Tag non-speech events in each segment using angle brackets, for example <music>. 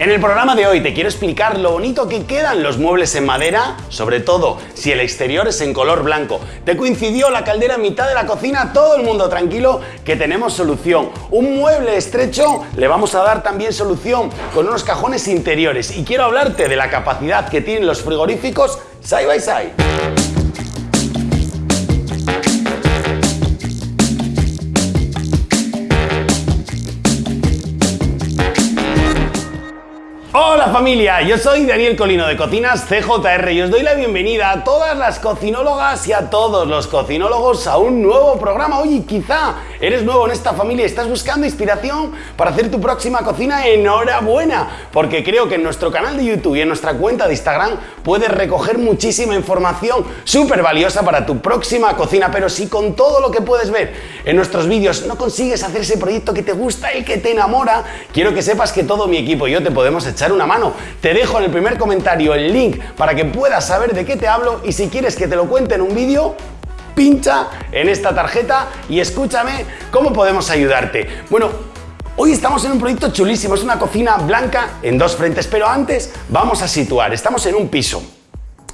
En el programa de hoy te quiero explicar lo bonito que quedan los muebles en madera, sobre todo si el exterior es en color blanco. Te coincidió la caldera en mitad de la cocina, todo el mundo tranquilo que tenemos solución. Un mueble estrecho le vamos a dar también solución con unos cajones interiores y quiero hablarte de la capacidad que tienen los frigoríficos side by side. Familia, yo soy Daniel Colino de Cocinas CJR y os doy la bienvenida a todas las cocinólogas y a todos los cocinólogos a un nuevo programa. Oye, quizá eres nuevo en esta familia y estás buscando inspiración para hacer tu próxima cocina, enhorabuena, porque creo que en nuestro canal de YouTube y en nuestra cuenta de Instagram puedes recoger muchísima información súper valiosa para tu próxima cocina, pero si con todo lo que puedes ver en nuestros vídeos no consigues hacer ese proyecto que te gusta y que te enamora, quiero que sepas que todo mi equipo y yo te podemos echar una mano. Te dejo en el primer comentario el link para que puedas saber de qué te hablo y si quieres que te lo cuente en un vídeo, pincha en esta tarjeta y escúchame cómo podemos ayudarte. Bueno, Hoy estamos en un proyecto chulísimo, es una cocina blanca en dos frentes, pero antes vamos a situar, estamos en un piso,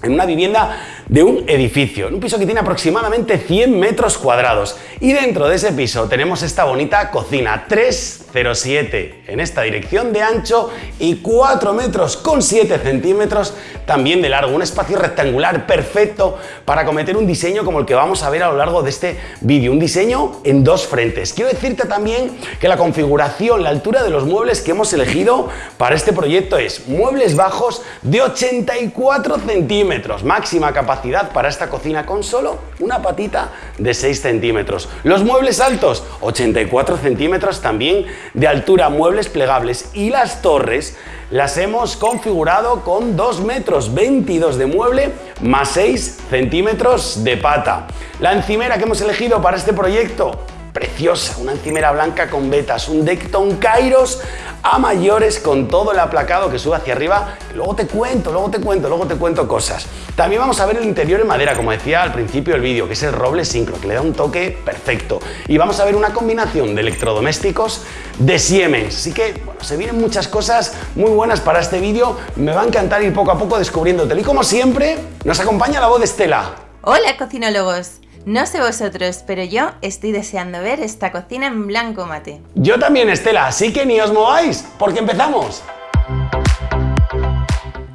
en una vivienda de un edificio, un piso que tiene aproximadamente 100 metros cuadrados y dentro de ese piso tenemos esta bonita cocina 307 en esta dirección de ancho y 4 metros con 7 centímetros también de largo, un espacio rectangular perfecto para cometer un diseño como el que vamos a ver a lo largo de este vídeo, un diseño en dos frentes. Quiero decirte también que la configuración, la altura de los muebles que hemos elegido para este proyecto es muebles bajos de 84 centímetros, máxima capacidad para esta cocina con solo una patita de 6 centímetros. Los muebles altos, 84 centímetros también de altura, muebles plegables y las torres las hemos configurado con 2 metros 22 de mueble más 6 centímetros de pata. La encimera que hemos elegido para este proyecto, preciosa, una encimera blanca con vetas, un Decton Kairos a mayores con todo el aplacado que sube hacia arriba. Luego te cuento, luego te cuento, luego te cuento cosas. También vamos a ver el interior en madera, como decía al principio del vídeo, que es el roble sincro, que le da un toque perfecto. Y vamos a ver una combinación de electrodomésticos de Siemens. Así que, bueno, se vienen muchas cosas muy buenas para este vídeo. Me va a encantar ir poco a poco descubriéndote. Y como siempre, nos acompaña la voz de Estela. Hola cocinólogos, no sé vosotros, pero yo estoy deseando ver esta cocina en blanco mate. Yo también, Estela, así que ni os mováis, porque empezamos.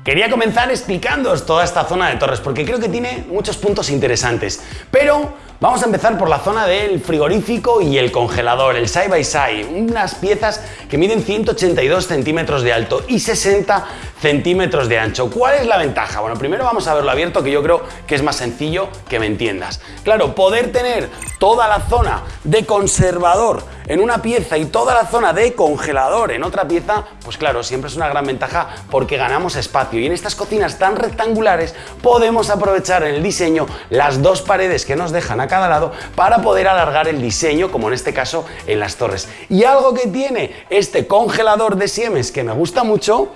Quería comenzar explicándoos toda esta zona de torres, porque creo que tiene muchos puntos interesantes. Pero Vamos a empezar por la zona del frigorífico y el congelador, el side by side, unas piezas que miden 182 centímetros de alto y 60 centímetros de ancho. ¿Cuál es la ventaja? Bueno, primero vamos a verlo abierto, que yo creo que es más sencillo que me entiendas. Claro, poder tener toda la zona de conservador en una pieza y toda la zona de congelador en otra pieza, pues claro, siempre es una gran ventaja porque ganamos espacio y en estas cocinas tan rectangulares podemos aprovechar en el diseño las dos paredes que nos dejan a cada lado para poder alargar el diseño, como en este caso en las torres. Y algo que tiene este congelador de Siemens que me gusta mucho,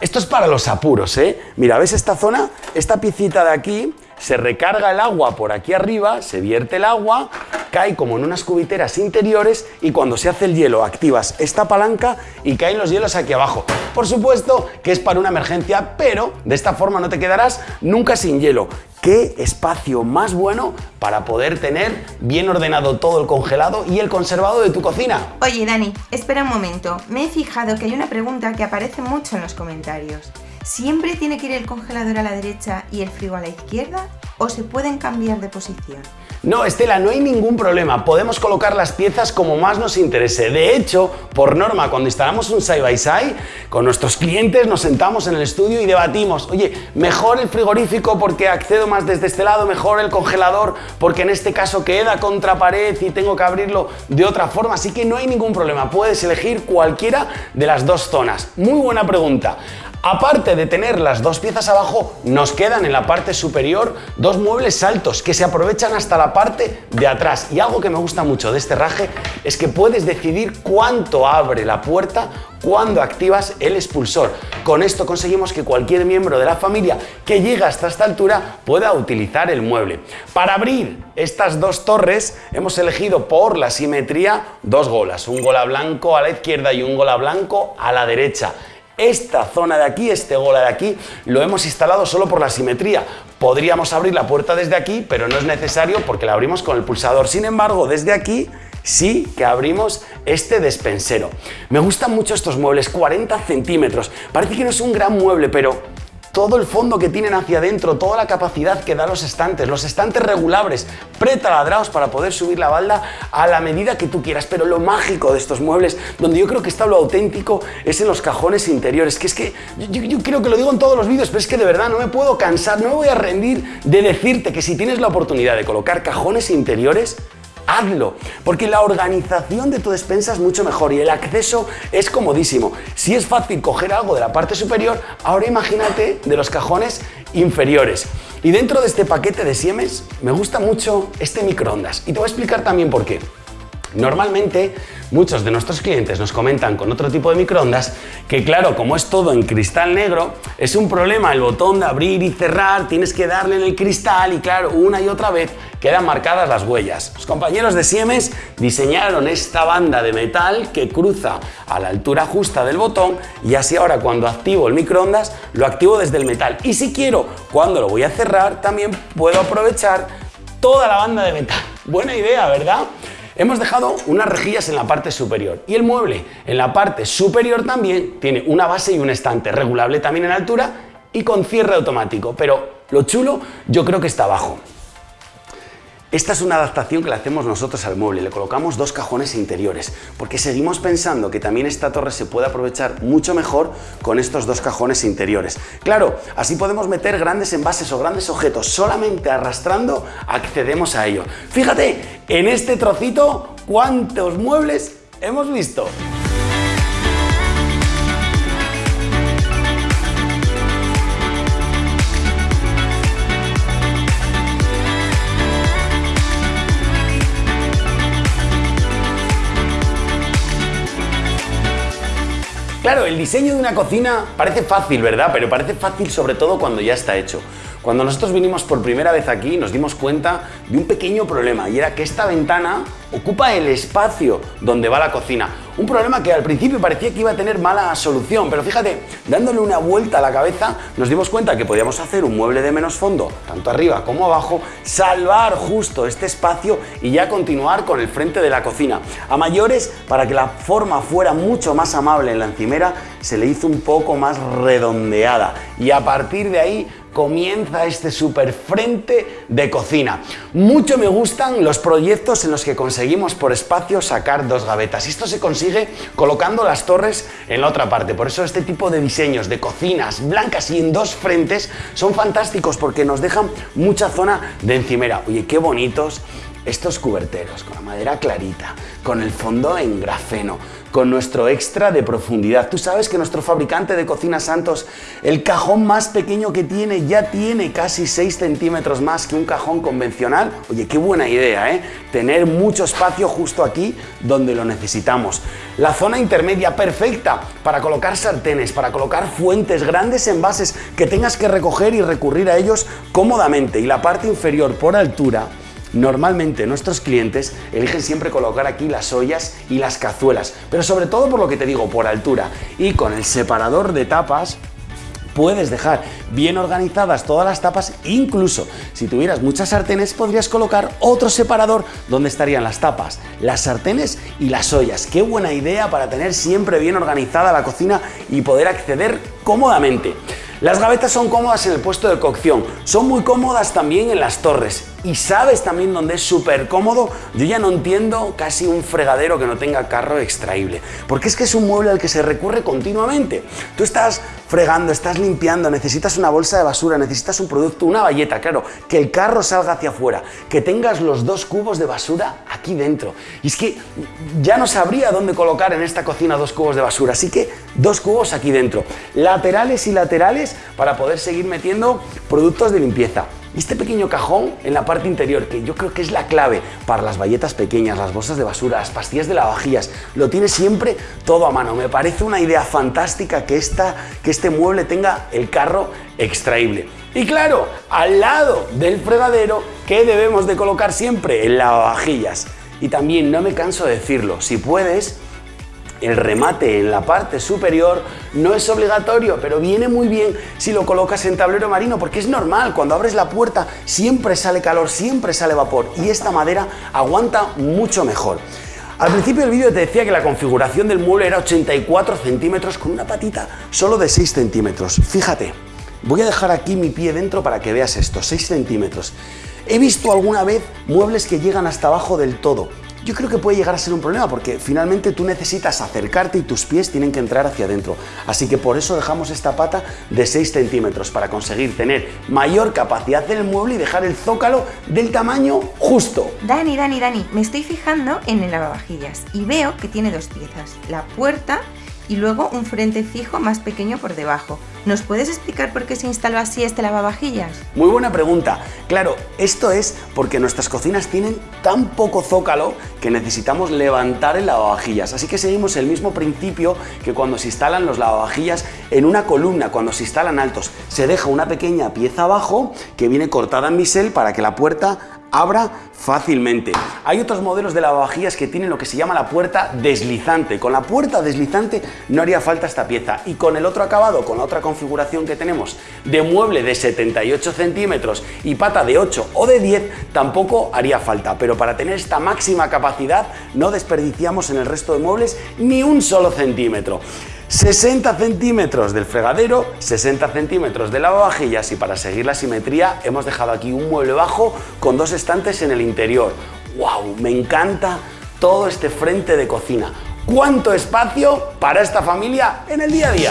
esto es para los apuros, ¿eh? Mira, ¿ves esta zona? Esta piecita de aquí se recarga el agua por aquí arriba, se vierte el agua, cae como en unas cubiteras interiores y cuando se hace el hielo activas esta palanca y caen los hielos aquí abajo. Por supuesto que es para una emergencia, pero de esta forma no te quedarás nunca sin hielo. ¿Qué espacio más bueno para poder tener bien ordenado todo el congelado y el conservado de tu cocina? Oye Dani, espera un momento. Me he fijado que hay una pregunta que aparece mucho en los comentarios. ¿Siempre tiene que ir el congelador a la derecha y el frigo a la izquierda? ¿O se pueden cambiar de posición? No, Estela, no hay ningún problema. Podemos colocar las piezas como más nos interese. De hecho, por norma, cuando instalamos un side by side, con nuestros clientes nos sentamos en el estudio y debatimos, oye, mejor el frigorífico porque accedo más desde este lado, mejor el congelador porque en este caso queda contra pared y tengo que abrirlo de otra forma. Así que no hay ningún problema. Puedes elegir cualquiera de las dos zonas. Muy buena pregunta. Aparte de tener las dos piezas abajo, nos quedan en la parte superior dos muebles altos que se aprovechan hasta la parte de atrás. Y algo que me gusta mucho de este raje es que puedes decidir cuánto abre la puerta cuando activas el expulsor. Con esto conseguimos que cualquier miembro de la familia que llega hasta esta altura pueda utilizar el mueble. Para abrir estas dos torres hemos elegido por la simetría dos golas, un gola blanco a la izquierda y un gola blanco a la derecha. Esta zona de aquí, este gola de aquí, lo hemos instalado solo por la simetría. Podríamos abrir la puerta desde aquí, pero no es necesario porque la abrimos con el pulsador. Sin embargo, desde aquí sí que abrimos este despensero. Me gustan mucho estos muebles, 40 centímetros. Parece que no es un gran mueble, pero todo el fondo que tienen hacia adentro, toda la capacidad que dan los estantes, los estantes regulables, pretaladrados para poder subir la balda a la medida que tú quieras. Pero lo mágico de estos muebles, donde yo creo que está lo auténtico, es en los cajones interiores. Que es que yo, yo creo que lo digo en todos los vídeos, pero es que de verdad no me puedo cansar, no me voy a rendir de decirte que si tienes la oportunidad de colocar cajones interiores, hazlo, porque la organización de tu despensa es mucho mejor y el acceso es comodísimo. Si es fácil coger algo de la parte superior, ahora imagínate de los cajones inferiores. Y dentro de este paquete de Siemens me gusta mucho este microondas y te voy a explicar también por qué. Normalmente muchos de nuestros clientes nos comentan con otro tipo de microondas que claro, como es todo en cristal negro, es un problema el botón de abrir y cerrar, tienes que darle en el cristal y claro, una y otra vez quedan marcadas las huellas. Los compañeros de Siemens diseñaron esta banda de metal que cruza a la altura justa del botón y así ahora cuando activo el microondas lo activo desde el metal y si quiero cuando lo voy a cerrar también puedo aprovechar toda la banda de metal. Buena idea, ¿verdad? Hemos dejado unas rejillas en la parte superior y el mueble en la parte superior también tiene una base y un estante regulable también en altura y con cierre automático, pero lo chulo yo creo que está abajo. Esta es una adaptación que le hacemos nosotros al mueble, le colocamos dos cajones interiores, porque seguimos pensando que también esta torre se puede aprovechar mucho mejor con estos dos cajones interiores. Claro, así podemos meter grandes envases o grandes objetos, solamente arrastrando accedemos a ello. Fíjate, en este trocito, ¿cuántos muebles hemos visto? Claro, el diseño de una cocina parece fácil, ¿verdad? Pero parece fácil sobre todo cuando ya está hecho. Cuando nosotros vinimos por primera vez aquí nos dimos cuenta de un pequeño problema y era que esta ventana ocupa el espacio donde va la cocina. Un problema que al principio parecía que iba a tener mala solución, pero fíjate, dándole una vuelta a la cabeza nos dimos cuenta que podíamos hacer un mueble de menos fondo, tanto arriba como abajo, salvar justo este espacio y ya continuar con el frente de la cocina. A mayores, para que la forma fuera mucho más amable en la encimera, se le hizo un poco más redondeada y a partir de ahí comienza este super frente de cocina. Mucho me gustan los proyectos en los que conseguimos por espacio sacar dos gavetas. Esto se consigue colocando las torres en la otra parte. Por eso este tipo de diseños de cocinas blancas y en dos frentes son fantásticos porque nos dejan mucha zona de encimera. Oye, qué bonitos estos cuberteros con la madera clarita, con el fondo en grafeno, con nuestro extra de profundidad. Tú sabes que nuestro fabricante de cocinas Santos, el cajón más pequeño que tiene ya tiene casi 6 centímetros más que un cajón convencional. Oye, qué buena idea, ¿eh? Tener mucho espacio justo aquí donde lo necesitamos. La zona intermedia perfecta para colocar sartenes, para colocar fuentes, grandes envases que tengas que recoger y recurrir a ellos cómodamente. Y la parte inferior por altura Normalmente nuestros clientes eligen siempre colocar aquí las ollas y las cazuelas, pero sobre todo por lo que te digo, por altura. Y con el separador de tapas puedes dejar bien organizadas todas las tapas, incluso si tuvieras muchas sartenes podrías colocar otro separador donde estarían las tapas, las sartenes y las ollas. Qué buena idea para tener siempre bien organizada la cocina y poder acceder cómodamente. Las gavetas son cómodas en el puesto de cocción, son muy cómodas también en las torres y sabes también dónde es súper cómodo. Yo ya no entiendo casi un fregadero que no tenga carro extraíble, porque es que es un mueble al que se recurre continuamente. Tú estás fregando, estás limpiando, necesitas una bolsa de basura, necesitas un producto, una valleta, claro, que el carro salga hacia afuera, que tengas los dos cubos de basura aquí dentro. Y es que ya no sabría dónde colocar en esta cocina dos cubos de basura, así que dos cubos aquí dentro, laterales y laterales para poder seguir metiendo productos de limpieza. Este pequeño cajón en la parte interior, que yo creo que es la clave para las valletas pequeñas, las bolsas de basura, las pastillas de lavavajillas, lo tiene siempre todo a mano. Me parece una idea fantástica que, esta, que este mueble tenga el carro extraíble. Y claro, al lado del fregadero, ¿qué debemos de colocar siempre? El lavavajillas. Y también, no me canso de decirlo, si puedes, El remate en la parte superior no es obligatorio, pero viene muy bien si lo colocas en tablero marino, porque es normal, cuando abres la puerta siempre sale calor, siempre sale vapor y esta madera aguanta mucho mejor. Al principio del vídeo te decía que la configuración del mueble era 84 centímetros con una patita solo de 6 centímetros. Fíjate, voy a dejar aquí mi pie dentro para que veas esto, 6 centímetros. He visto alguna vez muebles que llegan hasta abajo del todo yo creo que puede llegar a ser un problema porque finalmente tú necesitas acercarte y tus pies tienen que entrar hacia adentro. Así que por eso dejamos esta pata de 6 centímetros para conseguir tener mayor capacidad del mueble y dejar el zócalo del tamaño justo. Dani, Dani, Dani, me estoy fijando en el lavavajillas y veo que tiene dos piezas, la puerta y luego un frente fijo más pequeño por debajo. ¿Nos puedes explicar por qué se instaló así este lavavajillas? Muy buena pregunta. Claro, esto es porque nuestras cocinas tienen tan poco zócalo que necesitamos levantar el lavavajillas. Así que seguimos el mismo principio que cuando se instalan los lavavajillas en una columna, cuando se instalan altos. Se deja una pequeña pieza abajo que viene cortada en bisel para que la puerta abra fácilmente. Hay otros modelos de lavavajillas que tienen lo que se llama la puerta deslizante. Con la puerta deslizante no haría falta esta pieza y con el otro acabado, con la otra configuración que tenemos de mueble de 78 centímetros y pata de 8 o de 10 tampoco haría falta, pero para tener esta máxima capacidad no desperdiciamos en el resto de muebles ni un solo centímetro. 60 centímetros del fregadero, 60 centímetros de lavavajillas y para seguir la simetría hemos dejado aquí un mueble bajo con dos estantes en el interior. ¡Wow! Me encanta todo este frente de cocina. ¿Cuánto espacio para esta familia en el día a día?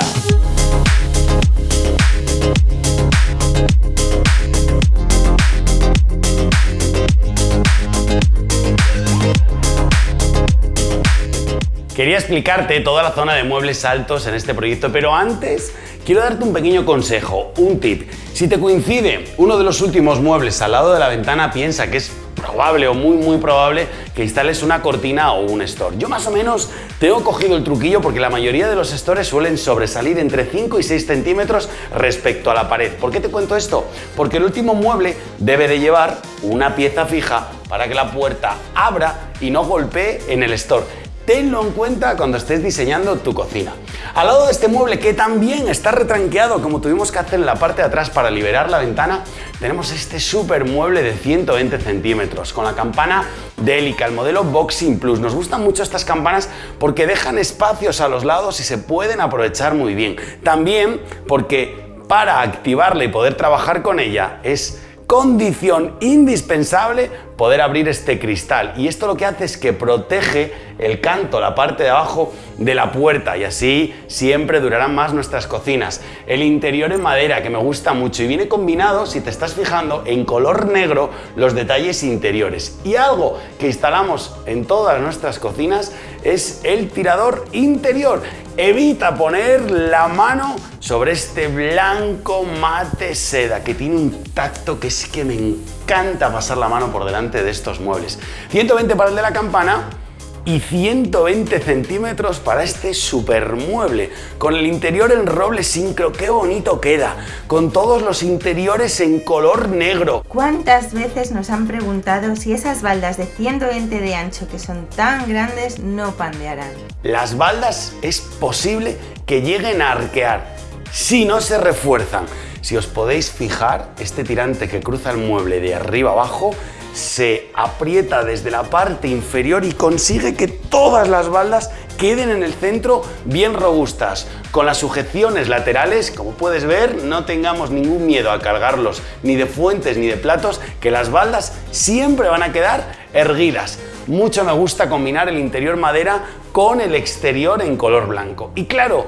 Quería explicarte toda la zona de muebles altos en este proyecto, pero antes quiero darte un pequeño consejo, un tip. Si te coincide uno de los últimos muebles al lado de la ventana, piensa que es probable o muy muy probable que instales una cortina o un store. Yo más o menos tengo cogido el truquillo porque la mayoría de los stores suelen sobresalir entre 5 y 6 centímetros respecto a la pared. ¿Por qué te cuento esto? Porque el último mueble debe de llevar una pieza fija para que la puerta abra y no golpee en el store. Tenlo en cuenta cuando estés diseñando tu cocina. Al lado de este mueble que también está retranqueado como tuvimos que hacer en la parte de atrás para liberar la ventana, tenemos este super mueble de 120 centímetros con la campana Delica, el modelo Boxing Plus. Nos gustan mucho estas campanas porque dejan espacios a los lados y se pueden aprovechar muy bien. También porque para activarla y poder trabajar con ella es condición indispensable poder abrir este cristal y esto lo que hace es que protege el canto, la parte de abajo de la puerta y así siempre durarán más nuestras cocinas. El interior en madera que me gusta mucho y viene combinado, si te estás fijando, en color negro los detalles interiores. Y algo que instalamos en todas nuestras cocinas es el tirador interior. Evita poner la mano sobre este blanco mate seda que tiene un tacto que es que me encanta pasar la mano por delante de estos muebles. 120 para el de la campana y 120 centímetros para este super mueble, con el interior en roble sincro, qué bonito queda, con todos los interiores en color negro. ¿Cuántas veces nos han preguntado si esas baldas de 120 de ancho que son tan grandes no pandearán? Las baldas es posible que lleguen a arquear si no se refuerzan. Si os podéis fijar, este tirante que cruza el mueble de arriba abajo se aprieta desde la parte inferior y consigue que todas las baldas queden en el centro bien robustas. Con las sujeciones laterales, como puedes ver, no tengamos ningún miedo a cargarlos ni de fuentes ni de platos, que las baldas siempre van a quedar erguidas. Mucho me gusta combinar el interior madera con el exterior en color blanco. Y claro,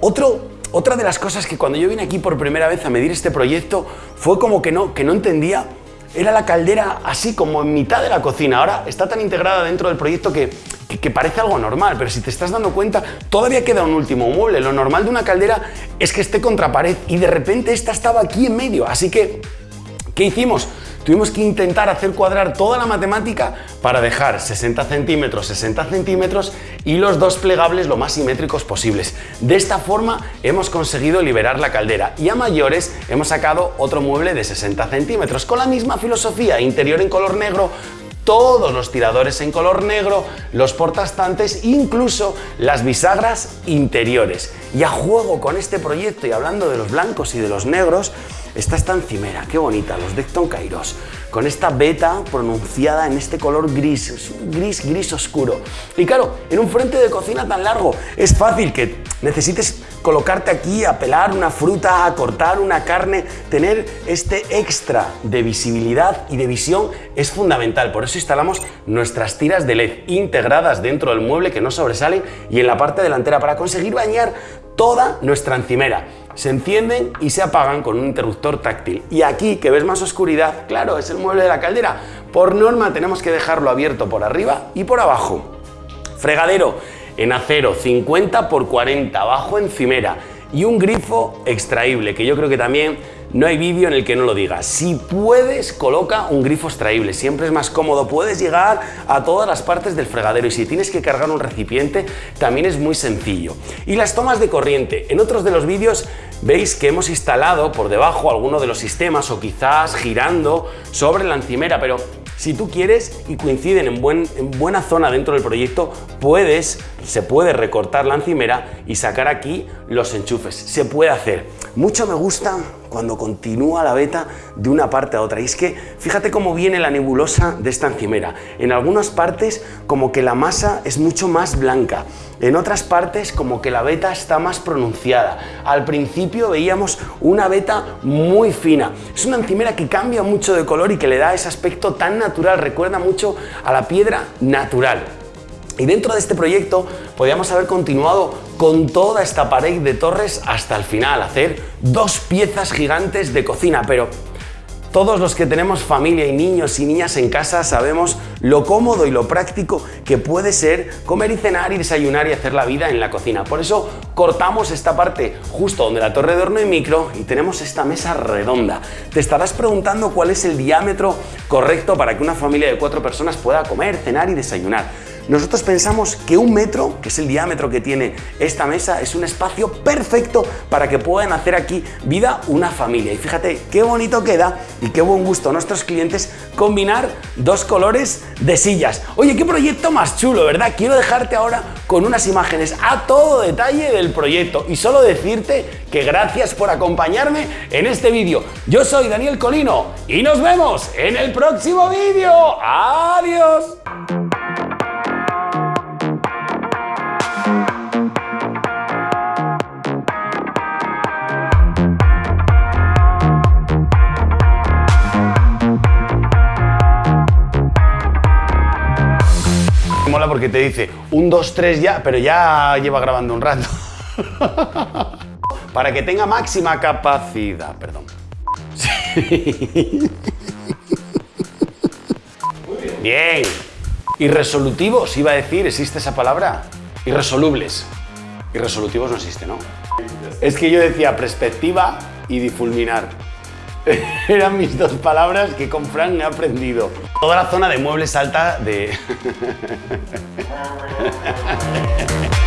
otro otra de las cosas que cuando yo vine aquí por primera vez a medir este proyecto fue como que no, que no entendía era la caldera así como en mitad de la cocina. Ahora está tan integrada dentro del proyecto que, que, parece algo normal, pero si te estás dando cuenta, todavía queda un último mueble. Lo normal de una caldera es que esté contra pared y de repente esta estaba aquí en medio. Así que, ¿qué hicimos? Tuvimos que intentar hacer cuadrar toda la matemática para dejar 60 centímetros, 60 centímetros y los dos plegables lo más simétricos posibles. De esta forma hemos conseguido liberar la caldera y a mayores hemos sacado otro mueble de 60 centímetros con la misma filosofía, interior en color negro, todos los tiradores en color negro, los portastantes, incluso las bisagras interiores. Y a juego con este proyecto y hablando de los blancos y de los negros, está esta encimera, qué bonita, los Decton Kairos, con esta beta pronunciada en este color gris, gris, gris oscuro. Y claro, en un frente de cocina tan largo, es fácil que necesites colocarte aquí a pelar una fruta, a cortar una carne, tener este extra de visibilidad y de visión es fundamental. Por eso instalamos nuestras tiras de LED integradas dentro del mueble que no sobresalen y en la parte delantera para conseguir bañar toda nuestra encimera se encienden y se apagan con un interruptor táctil. Y aquí, que ves más oscuridad, claro, es el mueble de la caldera. Por norma tenemos que dejarlo abierto por arriba y por abajo. Fregadero en acero 50 x 40 bajo encimera y un grifo extraíble, que yo creo que también no hay vídeo en el que no lo diga. Si puedes, coloca un grifo extraíble, siempre es más cómodo, puedes llegar a todas las partes del fregadero y si tienes que cargar un recipiente también es muy sencillo. Y las tomas de corriente, en otros de los vídeos veis que hemos instalado por debajo alguno de los sistemas o quizás girando sobre la encimera, pero si tú quieres y coinciden en, buena zona dentro del proyecto, puedes, se puede recortar la encimera y sacar aquí los enchufes. Se puede hacer. Mucho me gusta cuando continúa la beta de una parte a otra. Y es que fíjate cómo viene la nebulosa de esta encimera. En algunas partes como que la masa es mucho más blanca. En otras partes como que la beta está más pronunciada. Al principio veíamos una beta muy fina. Es una encimera que cambia mucho de color y que le da ese aspecto tan natural. Recuerda mucho a la piedra natural. Y dentro de este proyecto podríamos haber continuado con toda esta pared de torres hasta el final, hacer dos piezas gigantes de cocina, pero todos los que tenemos familia y niños y niñas en casa sabemos lo cómodo y lo práctico que puede ser comer y cenar y desayunar y hacer la vida en la cocina. Por eso cortamos esta parte justo donde la torre de horno y micro y tenemos esta mesa redonda. Te estarás preguntando cuál es el diámetro correcto para que una familia de cuatro personas pueda comer, cenar y desayunar. Nosotros pensamos que un metro, que es el diámetro que tiene esta mesa, es un espacio perfecto para que puedan hacer aquí vida una familia. Y fíjate qué bonito queda y qué buen gusto a nuestros clientes combinar dos colores de sillas. Oye, qué proyecto más chulo, ¿verdad? Quiero dejarte ahora con unas imágenes a todo detalle del proyecto y solo decirte que gracias por acompañarme en este vídeo. Yo soy Daniel Colino y nos vemos en el próximo vídeo. ¡Adiós! Porque te dice un, dos, tres ya, pero ya lleva grabando un rato. <laughs> Para que tenga máxima capacidad, perdón. Bien. Irresolutivos, iba a decir, ¿existe esa palabra? Irresolubles. Irresolutivos no existe, ¿no? Es que yo decía perspectiva y difulminar. <laughs> Eran mis dos palabras que con Frank he aprendido. Toda la zona de muebles alta de... <laughs>